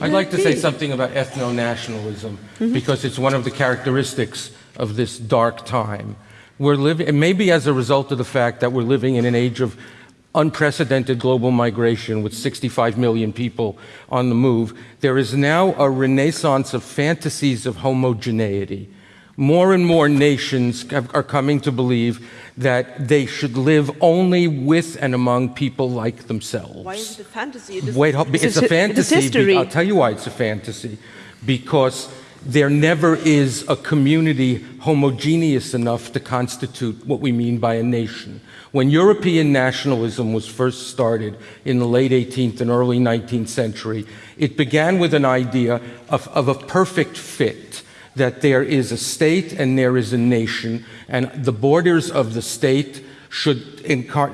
I'd like to say something about ethno-nationalism mm -hmm. because it's one of the characteristics of this dark time. We're living, and maybe as a result of the fact that we're living in an age of unprecedented global migration with 65 million people on the move, there is now a renaissance of fantasies of homogeneity. More and more nations have, are coming to believe that they should live only with and among people like themselves. Why is it a fantasy? It Wait, it's, a fantasy. history. I'll tell you why it's a fantasy. Because there never is a community homogeneous enough to constitute what we mean by a nation. When European nationalism was first started in the late 18th and early 19th century, it began with an idea of, of a perfect fit, that there is a state and there is a nation, and the borders of the state should,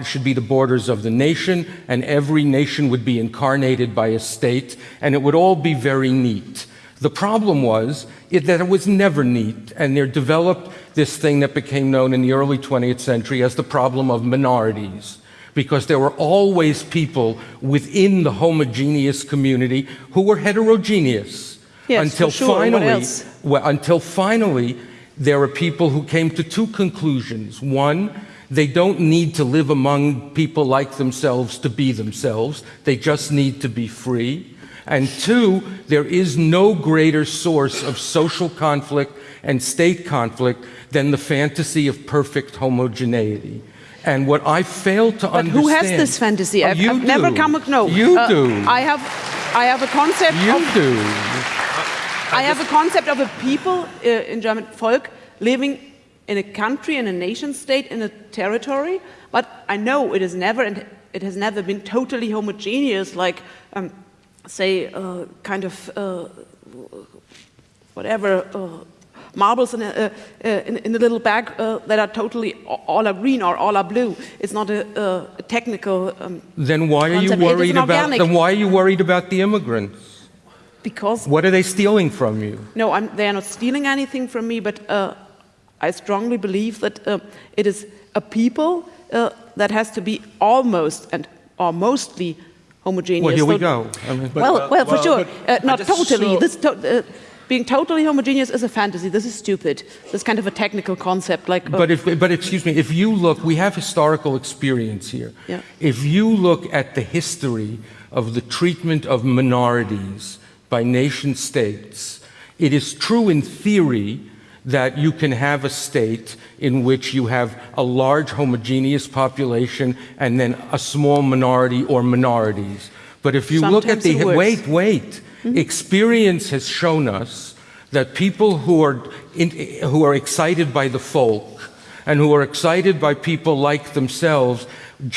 should be the borders of the nation, and every nation would be incarnated by a state, and it would all be very neat. The problem was it, that it was never neat, and there developed this thing that became known in the early 20th century as the problem of minorities because there were always people within the homogeneous community who were heterogeneous. Yes, until sure. finally, well, until finally, there are people who came to two conclusions. One, they don't need to live among people like themselves to be themselves. They just need to be free. And two, there is no greater source of social conflict and state conflict than the fantasy of perfect homogeneity. And what I fail to but understand... who has this fantasy? I've, you I've do. never come... No. You uh, do. I have, I have a concept You of, do. I have a concept of a people uh, in German, Volk, living in a country, in a nation state, in a territory, but I know it is never, and it has never been totally homogeneous, like um, say, uh, kind of uh, whatever uh, marbles in a, uh, uh, in, in, a little bag uh, that are totally all are green or all are blue. It's not a, a technical. Um, then why are you worried about? Then why are you worried about the immigrants? Because what are they stealing from you? No, I'm, they are not stealing anything from me, but I strongly believe that it is a people that has to be almost and or mostly homogeneous. Well, here we go. I mean, but, well, well, for well, sure. Uh, not totally. This to uh, being totally homogeneous is a fantasy. This is stupid. This is kind of a technical concept. Like, uh, but if, but excuse me, if you look, we have historical experience here. Yeah. If you look at the history of the treatment of minorities by nation states, it is true in theory that you can have a state in which you have a large homogeneous population and then a small minority or minorities. But if you Sometimes look at the, wait, wait, mm -hmm. experience has shown us that people who are, in, who are excited by the folk and who are excited by people like themselves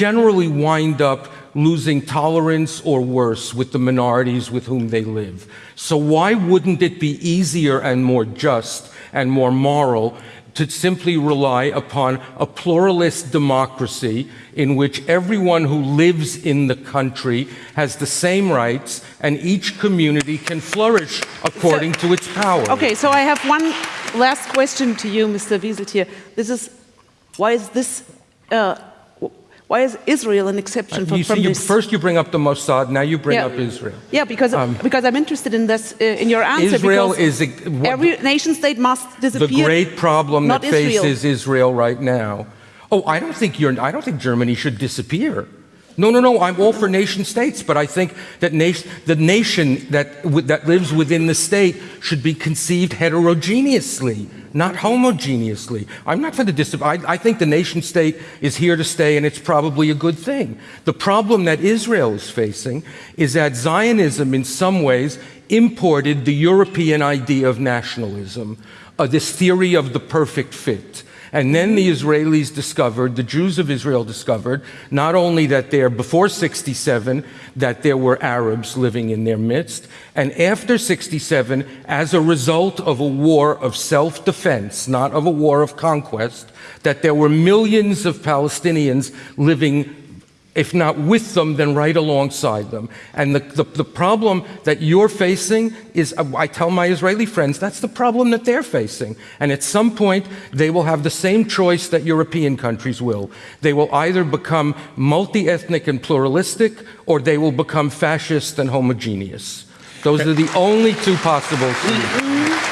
generally wind up losing tolerance or worse with the minorities with whom they live. So why wouldn't it be easier and more just and more moral to simply rely upon a pluralist democracy in which everyone who lives in the country has the same rights and each community can flourish according so, to its power. Okay, so I have one last question to you, Mr. Wieseltier. This is, why is this uh, why is Israel an exception uh, from, from you, this? First you bring up the Mossad, now you bring yeah. up Israel. Yeah, because, um, because I'm interested in this, uh, in your answer. Israel is... A, what, every nation state must disappear. The great problem that Israel. faces Israel right now. Oh, I don't think you're, I don't think Germany should disappear. No, no, no, I'm all for nation states, but I think that nation, the nation that, that lives within the state should be conceived heterogeneously, not homogeneously. I'm not for the dis I, I think the nation state is here to stay and it's probably a good thing. The problem that Israel is facing is that Zionism in some ways imported the European idea of nationalism, uh, this theory of the perfect fit. And then the Israelis discovered, the Jews of Israel discovered, not only that there, before 67, that there were Arabs living in their midst, and after 67, as a result of a war of self-defense, not of a war of conquest, that there were millions of Palestinians living if not with them, then right alongside them. And the, the, the, problem that you're facing is, uh, I tell my Israeli friends, that's the problem that they're facing. And at some point, they will have the same choice that European countries will. They will either become multi-ethnic and pluralistic, or they will become fascist and homogeneous. Those are the only two possible solutions. Mm-hmm.